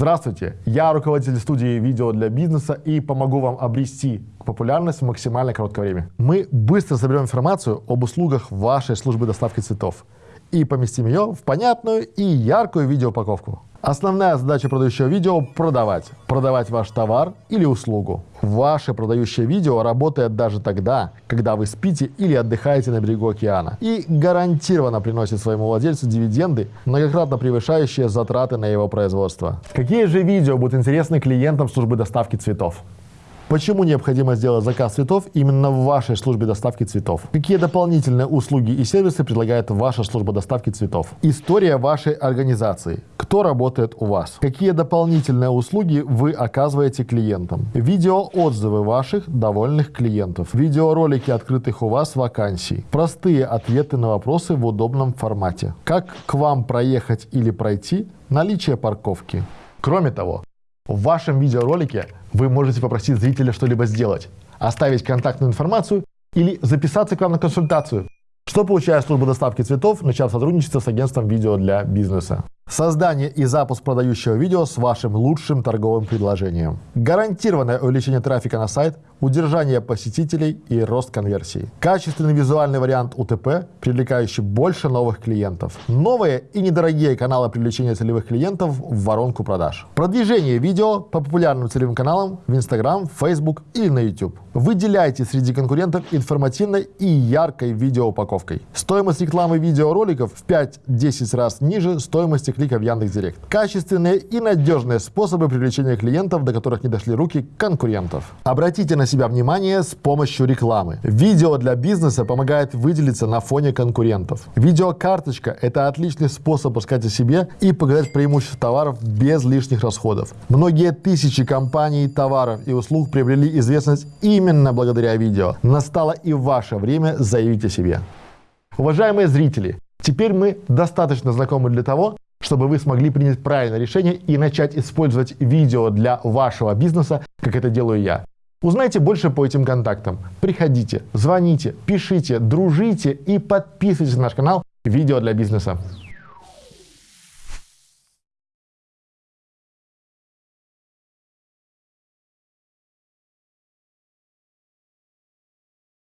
Здравствуйте, я руководитель студии видео для бизнеса и помогу вам обрести популярность в максимально короткое время. Мы быстро соберем информацию об услугах вашей службы доставки цветов и поместим ее в понятную и яркую видеоупаковку. Основная задача продающего видео – продавать. Продавать ваш товар или услугу. Ваше продающее видео работает даже тогда, когда вы спите или отдыхаете на берегу океана. И гарантированно приносит своему владельцу дивиденды, многократно превышающие затраты на его производство. Какие же видео будут интересны клиентам службы доставки цветов? Почему необходимо сделать заказ цветов именно в вашей службе доставки цветов? Какие дополнительные услуги и сервисы предлагает ваша служба доставки цветов? История вашей организации. Кто работает у вас? Какие дополнительные услуги вы оказываете клиентам? Видеоотзывы ваших довольных клиентов. Видеоролики открытых у вас вакансий. Простые ответы на вопросы в удобном формате. Как к вам проехать или пройти? Наличие парковки. Кроме того, в вашем видеоролике вы можете попросить зрителя что-либо сделать, оставить контактную информацию или записаться к вам на консультацию. Что получает служба доставки цветов, начав сотрудничество с агентством видео для бизнеса? Создание и запуск продающего видео с вашим лучшим торговым предложением. Гарантированное увеличение трафика на сайт, удержание посетителей и рост конверсии. Качественный визуальный вариант УТП, привлекающий больше новых клиентов. Новые и недорогие каналы привлечения целевых клиентов в воронку продаж. Продвижение видео по популярным целевым каналам в Instagram, Facebook или на YouTube. Выделяйте среди конкурентов информативной и яркой видеоупаковкой. Стоимость рекламы видеороликов в 5-10 раз ниже стоимости клика в Яндекс.Директ. Качественные и надежные способы привлечения клиентов, до которых не дошли руки конкурентов. Обратите на себя внимание с помощью рекламы. Видео для бизнеса помогает выделиться на фоне конкурентов. Видеокарточка – это отличный способ рассказать о себе и показать преимущества товаров без лишних расходов. Многие тысячи компаний, товаров и услуг приобрели известность именно благодаря видео. Настало и ваше время заявить о себе. Уважаемые зрители, теперь мы достаточно знакомы для того, чтобы вы смогли принять правильное решение и начать использовать видео для вашего бизнеса, как это делаю я. Узнайте больше по этим контактам. Приходите, звоните, пишите, дружите и подписывайтесь на наш канал «Видео для бизнеса».